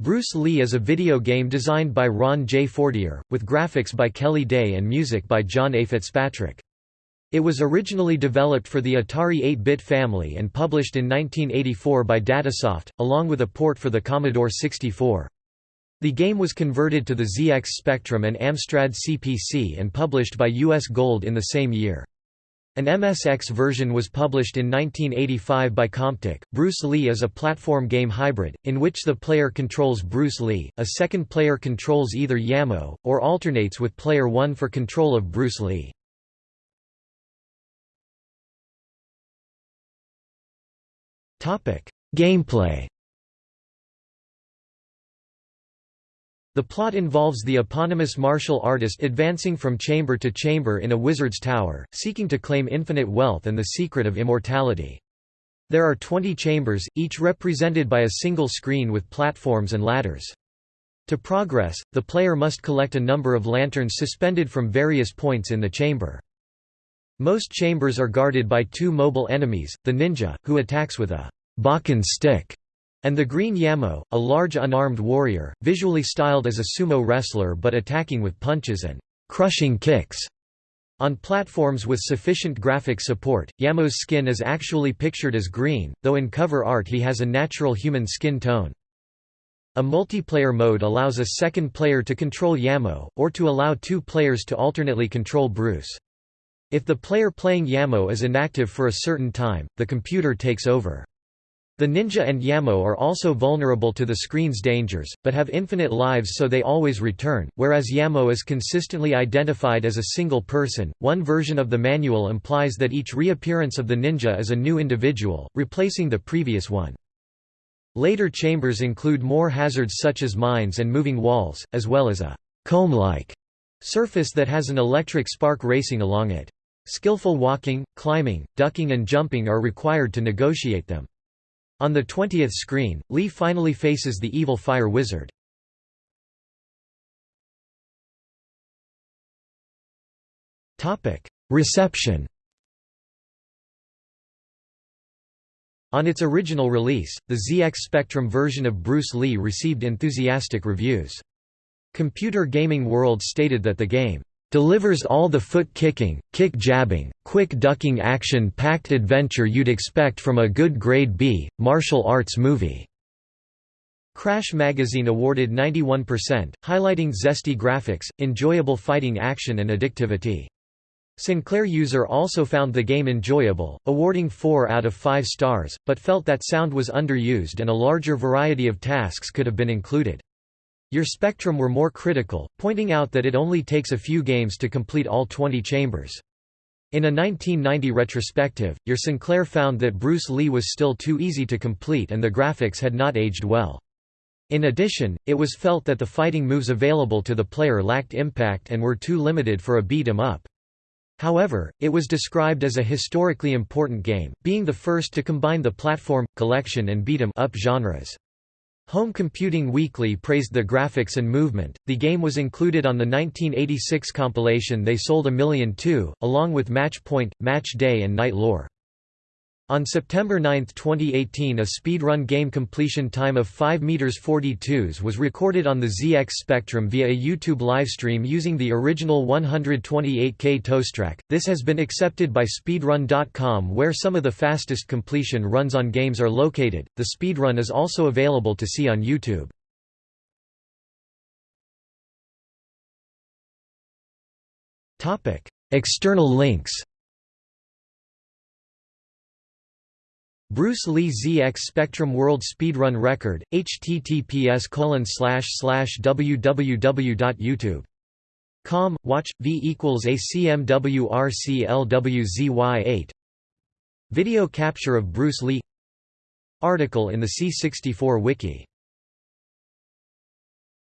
Bruce Lee is a video game designed by Ron J. Fortier, with graphics by Kelly Day and music by John A. Fitzpatrick. It was originally developed for the Atari 8-bit family and published in 1984 by Datasoft, along with a port for the Commodore 64. The game was converted to the ZX Spectrum and Amstrad CPC and published by US Gold in the same year. An MSX version was published in 1985 by Comptiq. Bruce Lee is a platform game hybrid, in which the player controls Bruce Lee, a second player controls either Yamo, or alternates with player 1 for control of Bruce Lee. Gameplay The plot involves the eponymous martial artist advancing from chamber to chamber in a wizard's tower, seeking to claim infinite wealth and the secret of immortality. There are 20 chambers, each represented by a single screen with platforms and ladders. To progress, the player must collect a number of lanterns suspended from various points in the chamber. Most chambers are guarded by two mobile enemies, the ninja, who attacks with a bokken stick, and the Green Yamo, a large unarmed warrior, visually styled as a sumo wrestler but attacking with punches and crushing kicks. On platforms with sufficient graphic support, Yamo's skin is actually pictured as green, though in cover art he has a natural human skin tone. A multiplayer mode allows a second player to control Yamo, or to allow two players to alternately control Bruce. If the player playing Yamo is inactive for a certain time, the computer takes over. The ninja and Yamo are also vulnerable to the screen's dangers, but have infinite lives so they always return, whereas Yamo is consistently identified as a single person. One version of the manual implies that each reappearance of the ninja is a new individual, replacing the previous one. Later chambers include more hazards such as mines and moving walls, as well as a comb-like surface that has an electric spark racing along it. Skillful walking, climbing, ducking and jumping are required to negotiate them. On the 20th screen, Lee finally faces the evil fire wizard. Reception On its original release, the ZX Spectrum version of Bruce Lee received enthusiastic reviews. Computer Gaming World stated that the game delivers all the foot-kicking, kick-jabbing, quick-ducking action-packed adventure you'd expect from a good grade B, martial arts movie." Crash magazine awarded 91%, highlighting zesty graphics, enjoyable fighting action and addictivity. Sinclair user also found the game enjoyable, awarding 4 out of 5 stars, but felt that sound was underused and a larger variety of tasks could have been included. Your Spectrum were more critical, pointing out that it only takes a few games to complete all 20 chambers. In a 1990 retrospective, your Sinclair found that Bruce Lee was still too easy to complete and the graphics had not aged well. In addition, it was felt that the fighting moves available to the player lacked impact and were too limited for a beat-em-up. However, it was described as a historically important game, being the first to combine the platform, collection and beat-em-up genres. Home Computing Weekly praised the graphics and movement. The game was included on the 1986 compilation They Sold a Million Too, along with Match Point, Match Day, and Knight Lore. On September 9, 2018 a speedrun game completion time of 5 meters 42s was recorded on the ZX Spectrum via a YouTube livestream using the original 128K toestrack. This has been accepted by speedrun.com where some of the fastest completion runs on games are located. The speedrun is also available to see on YouTube. External links Bruce Lee ZX Spectrum World Speedrun Record, https www.youtube.com, watch, v equals acmwrclwzy8 Video capture of Bruce Lee. Article in the C64 Wiki